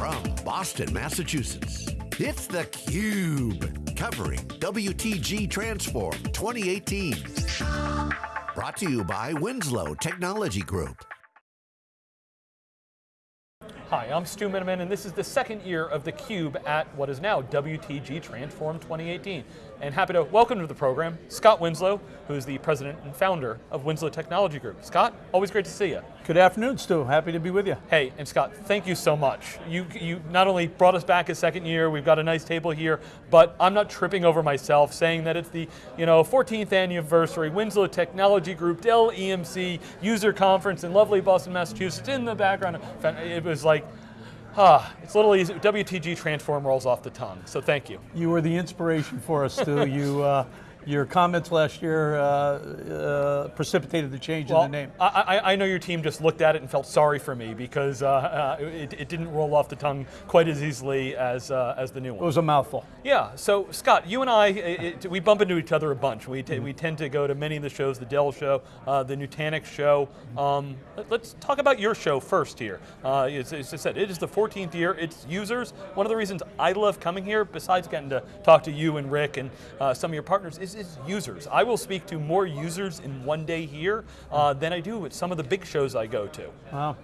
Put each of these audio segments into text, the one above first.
from Boston, Massachusetts, it's theCUBE, covering WTG Transform 2018. Brought to you by Winslow Technology Group. Hi, I'm Stu Miniman, and this is the second year of theCUBE at what is now WTG Transform 2018. And happy to welcome to the program, Scott Winslow, who is the president and founder of Winslow Technology Group. Scott, always great to see you. Good afternoon, Stu. Happy to be with you. Hey, and Scott, thank you so much. You, you not only brought us back a second year, we've got a nice table here, but I'm not tripping over myself saying that it's the you know, 14th anniversary Winslow Technology Group, Dell EMC user conference in lovely Boston, Massachusetts. In the background, it was like, Ah, it's a little easy. WTG transform rolls off the tongue, so thank you. You were the inspiration for us, Stu. you, uh, your comments last year uh, uh, precipitated the change well, in the name. I, I, know your team just looked at it and felt sorry for me because uh, uh, it, it, didn't roll off the tongue quite as easily as, uh, as the new one. It was a mouthful. Yeah, so Scott, you and I, it, we bump into each other a bunch. We, mm -hmm. we tend to go to many of the shows, the Dell show, uh, the Nutanix show. Um, let, us talk about your show first here. as, as I said, it is the 14th year, it's users. One of the reasons I love coming here, besides getting to talk to you and Rick and some of your partners, is is, is users. I will speak to more users in one day here uh, than I do at some of the big shows I go to. Wow.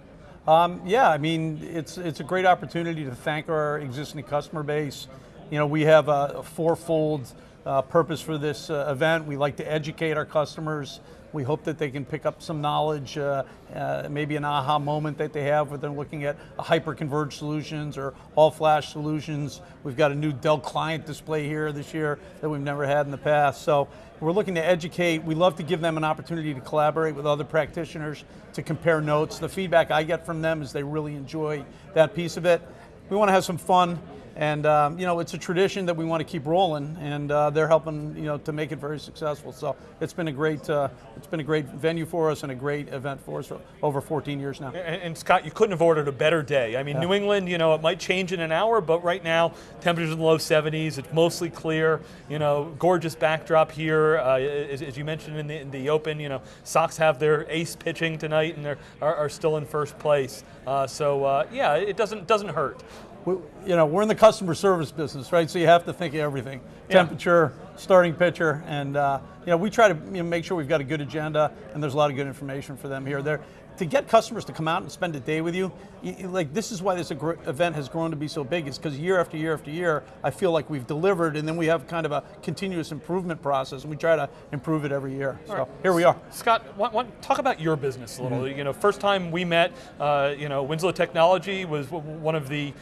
Um, yeah, I mean, it's, it's a great opportunity to thank our existing customer base. You know, we have a, a fourfold uh, purpose for this uh, event. We like to educate our customers. We hope that they can pick up some knowledge, uh, uh, maybe an aha moment that they have when they're looking at hyper-converged solutions or all-flash solutions. We've got a new Dell client display here this year that we've never had in the past. So we're looking to educate. We love to give them an opportunity to collaborate with other practitioners, to compare notes. The feedback I get from them is they really enjoy that piece of it. We want to have some fun. And um, you know, it's a tradition that we want to keep rolling, and uh, they're helping you know to make it very successful. So it's been a great, uh, it's been a great venue for us and a great event for us for over 14 years now. And, and Scott, you couldn't have ordered a better day. I mean, yeah. New England, you know, it might change in an hour, but right now, temperatures in the low 70s. It's mostly clear. You know, gorgeous backdrop here. Uh, as, as, you mentioned in the, in the, Open, you know, Sox have their ace pitching tonight, and they are, are still in first place. Uh, so uh, yeah, it doesn't doesn't hurt we, you know, we're in the customer service business, right? So you have to think of everything. Yeah. Temperature, starting pitcher, and uh, you know, we try to you know, make sure we've got a good agenda and there's a lot of good information for them here. They're, to get customers to come out and spend a day with you, you like this is why this event has grown to be so big, is because year after year after year, I feel like we've delivered and then we have kind of a continuous improvement process and we try to improve it every year. All so right. here we are. Scott, want, want, talk about your business a little. Mm -hmm. You know, first time we met, uh, you know, Winslow Technology was one of the,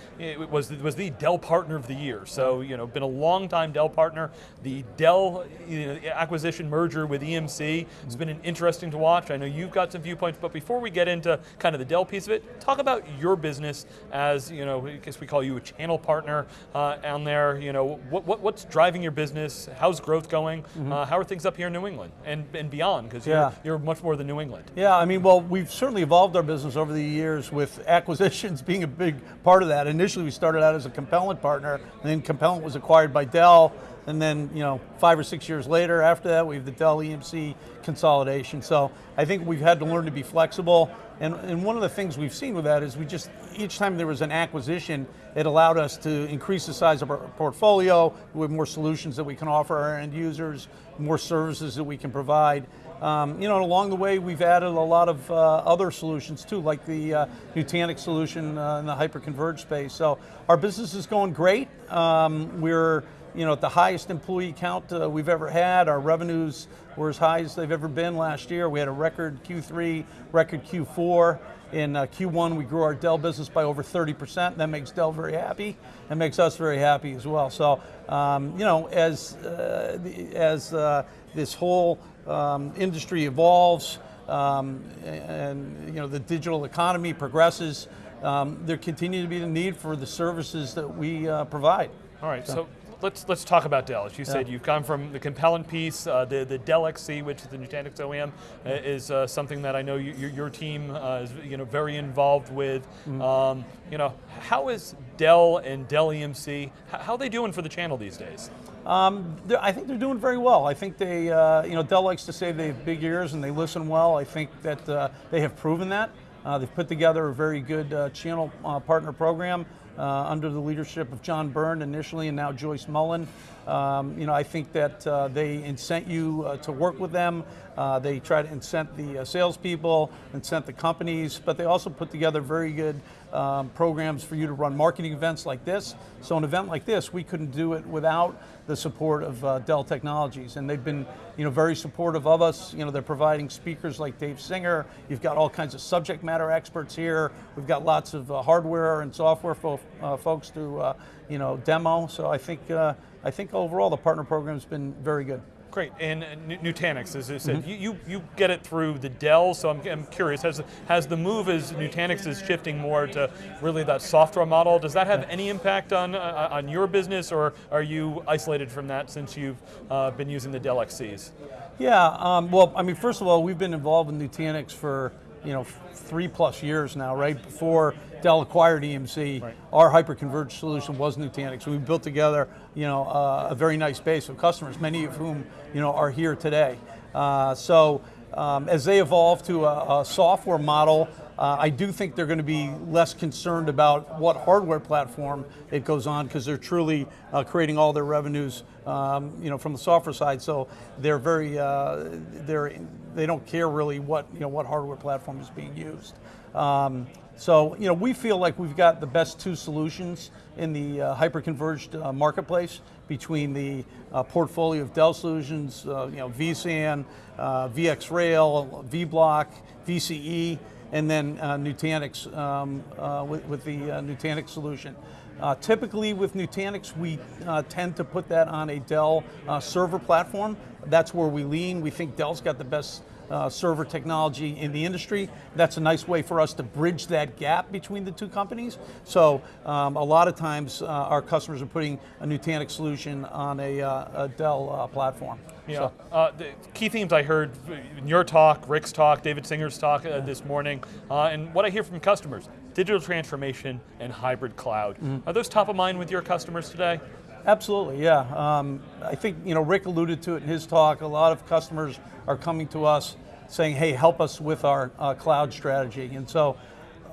was, was the Dell partner of the year. So, mm-hmm. you know, been a long time Dell partner. The Dell you know, acquisition merger with EMC, it's mm-hmm. been an interesting to watch. I know you've got some viewpoints, but before we get into kind of the Dell piece of it, talk about your business as, you know, I guess we call you a channel partner uh, on there. You know, what, what, what's driving your business? How's growth going? Mm -hmm. uh, how are things up here in New England and, and beyond? Because you're, yeah. you're much more than New England. Yeah, I mean, well, we've certainly evolved our business over the years with acquisitions being a big part of that. Initially, we started out as a Compellent partner, and then Compellent was acquired by Dell, and then, you know, five or six years later after that, we have the Dell EMC consolidation. So I think we've had to learn to be flexible. And, and one of the things we've seen with that is we just, each time there was an acquisition, it allowed us to increase the size of our portfolio, with more solutions that we can offer our end users, more services that we can provide. Um, you know, along the way, we've added a lot of uh, other solutions too, like the uh, Nutanix solution uh, in the hyper-converged space. So our business is going great. Um, we're you know, at the highest employee count uh, we've ever had. Our revenues were as high as they've ever been last year. We had a record Q3, record Q4. In uh, Q1, we grew our Dell business by over 30%. That makes Dell very happy. That makes us very happy as well. So, um, you know, as, uh, as uh, this whole um, industry evolves um, and, you know, the digital economy progresses, um, there continue to be the need for the services that we uh, provide. All right, so, so let's let's talk about Dell. As you yeah. said, you've come from the Compellent piece, uh, the the Dell XC, which is the Nutanix OEM, uh, is uh, something that I know you, your team uh, is you know very involved with. Mm -hmm. um, you know, how is Dell and Dell EMC? How are they doing for the channel these days? Um, I think they're doing very well. I think they, uh, you know, Dell likes to say they have big ears and they listen well. I think that uh, they have proven that. Uh, they've put together a very good uh, channel uh, partner program Uh, under the leadership of John Byrne initially and now Joyce Mullen. Um, you know, I think that uh, they incent you uh, to work with them. Uh, they try to incent the uh, salespeople, incent the companies, but they also put together very good um, programs for you to run marketing events like this. So an event like this, we couldn't do it without the support of uh, Dell Technologies, and they've been, you know, very supportive of us. You know, they're providing speakers like Dave Singer. You've got all kinds of subject matter experts here. We've got lots of uh, hardware and software fo uh, folks to, you know, demo. So I think, I think overall the partner program's been very good. Great, and uh, Nutanix, as I said, mm -hmm. you, you, you get it through the Dell, so I'm, I'm curious, has, has the move as Nutanix is shifting more to really that software model, does that have any impact on, uh, on your business, or are you isolated from that since you've uh, been using the Dell XCs? Yeah, um, well, I mean, first of all, we've been involved in Nutanix for you know, three plus years now, right? Before Dell acquired EMC, right. our hyper-converged solution was Nutanix. We built together, you know, uh, a very nice base of customers, many of whom, you know, are here today. Uh, so um, as they evolve to a, a software model, uh, I do think they're going to be less concerned about what hardware platform it goes on because they're truly uh, creating all their revenues, um, you know, from the software side. So they're very, uh, they're, they don't care really what, you know, what hardware platform is being used. Um, so, you know, we feel like we've got the best two solutions in the uh, hyper-converged uh, marketplace between the uh, portfolio of Dell solutions, uh, you know, vSAN, uh, VxRail, vBlock, VCE, and then uh, Nutanix um, uh, with, with, the uh, Nutanix solution. Uh, typically with Nutanix, we uh, tend to put that on a Dell uh, server platform. That's where we lean. We think Dell's got the best uh, server technology in the industry. That's a nice way for us to bridge that gap between the two companies. So um, a lot of times uh, our customers are putting a Nutanix solution on a, uh, a Dell uh, platform. Yeah, so. Uh, the key themes I heard in your talk, Rick's talk, David Singer's talk uh, this morning, and what I hear from customers, digital transformation and hybrid cloud. Mm -hmm. Are those top of mind with your customers today? Absolutely, yeah. Um, I think you know Rick alluded to it in his talk. A lot of customers are coming to us saying, "Hey, help us with our uh, cloud strategy." And so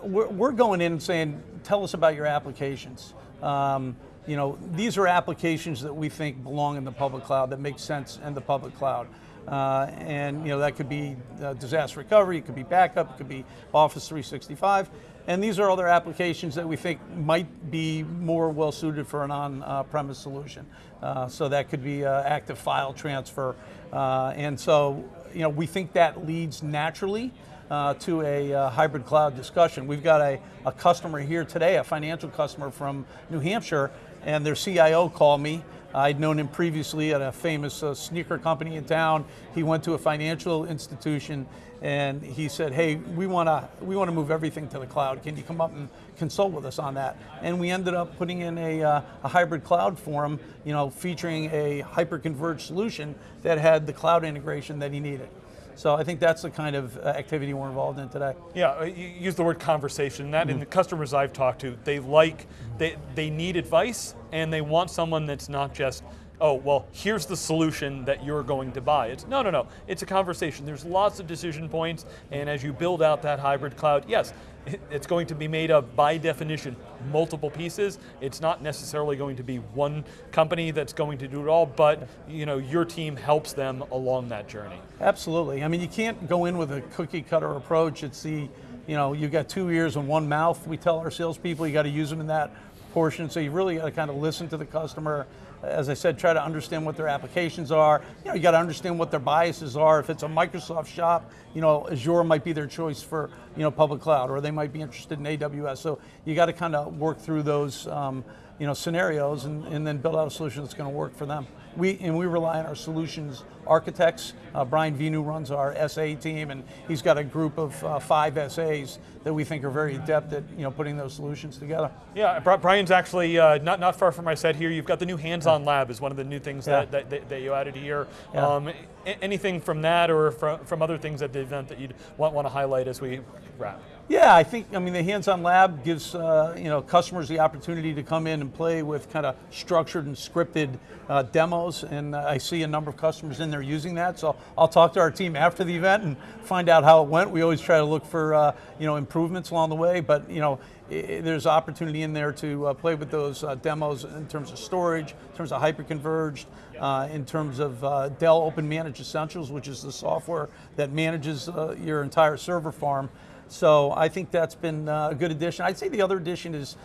we're, we're, going in and saying, "Tell us about your applications." Um, you know, these are applications that we think belong in the public cloud that make sense in the public cloud. Uh, and you know that could be uh, disaster recovery, it could be backup, it could be Office 365. And these are other applications that we think might be more well suited for an on-premise solution. Uh, so that could be uh, active file transfer. Uh, and so, you know, we think that leads naturally uh, to a uh, hybrid cloud discussion. We've got a, a customer here today, a financial customer from New Hampshire, and their CIO called me I'd known him previously at a famous uh, sneaker company in town. He went to a financial institution and he said, hey, we want to we want to move everything to the cloud. Can you come up and consult with us on that? And we ended up putting in a, uh, a hybrid cloud for him, you know, featuring a hyper-converged solution that had the cloud integration that he needed. So I think that's the kind of uh, activity we're involved in today. Yeah, uh, you use the word conversation. That mm -hmm. in the customers I've talked to, they like, they, they need advice and they want someone that's not just oh, well, here's the solution that you're going to buy. It's no, no, no, it's a conversation. There's lots of decision points, and as you build out that hybrid cloud, yes, it's going to be made of, by definition, multiple pieces. It's not necessarily going to be one company that's going to do it all, but you know, your team helps them along that journey. Absolutely. I mean, you can't go in with a cookie cutter approach. It's the, you know, you've got two ears and one mouth. We tell our salespeople you got to use them in that portion, so you really got to kind of listen to the customer. As I said, try to understand what their applications are. You know, you got to understand what their biases are. If it's a Microsoft shop, you know, Azure might be their choice for, you know, public cloud, or they might be interested in AWS. So you got to kind of work through those, um, you know, scenarios and, and then build out a solution that's going to work for them. We, and we rely on our solutions architects. Uh, Brian Venu runs our SA team and he's got a group of uh, five SAs that we think are very adept at you know, putting those solutions together. Yeah, Brian's actually uh, not, not far from my set here. You've got the new hands-on lab is one of the new things yeah. that, that, that, you added here. Yeah. Um, anything from that or from, from other things at the event that you'd want, want to highlight as we wrap? Yeah, I think, I mean, the hands-on lab gives, uh, you know, customers the opportunity to come in and play with kind of structured and scripted uh, demos and I see a number of customers in there using that. So I'll talk to our team after the event and find out how it went. We always try to look for uh, you know improvements along the way, but you know i- there's opportunity in there to uh, play with those uh, demos in terms of storage, in terms of hyperconverged, uh, in terms of uh, Dell Open Managed Essentials, which is the software that manages uh, your entire server farm. So I think that's been a good addition. I'd say the other addition is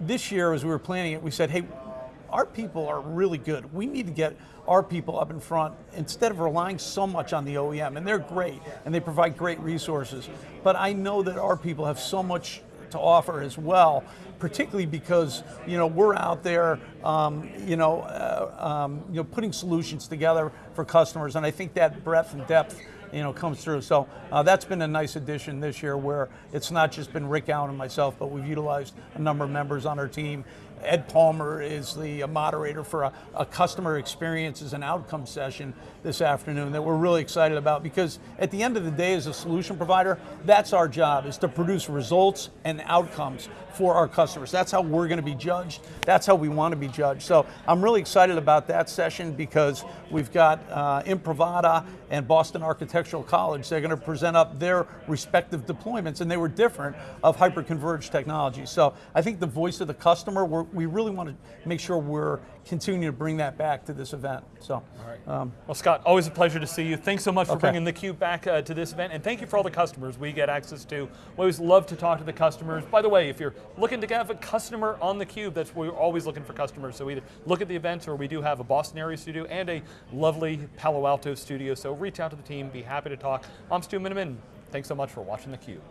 this year, as we were planning it, we said, hey, our people are really good. We need to get our people up in front instead of relying so much on the OEM. And they're great and they provide great resources. But I know that our people have so much to offer as well, particularly because you know we're out there, um, you know, uh, um, you know, putting solutions together for customers, and I think that breadth and depth you know, comes through. So uh, that's been a nice addition this year where it's not just been Rick Allen and myself, but we've utilized a number of members on our team. Ed Palmer is the uh, moderator for a, a customer experiences and outcome session this afternoon that we're really excited about because at the end of the day as a solution provider, that's our job is to produce results and outcomes for our customers. That's how we're going to be judged. That's how we want to be judged. So I'm really excited about that session because we've got uh, Improvada and Boston Architectural College. They're going to present up their respective deployments, and they were different of hyperconverged technology. So I think the voice of the customer, we're, we really want to make sure we're continuing to bring that back to this event. So, um, Well, Scott, always a pleasure to see you. Thanks so much for Okay. bringing the Cube back uh, to this event, and thank you for all the customers we get access to. We always love to talk to the customers. By the way, if you're looking to have a customer on the Cube, that's we're always looking for customers. So either look at the events, or we do have a Boston area studio and a lovely Palo Alto studio. So reach out to the team. Be happy to talk. I'm Stu Miniman. Thanks so much for watching the Cube.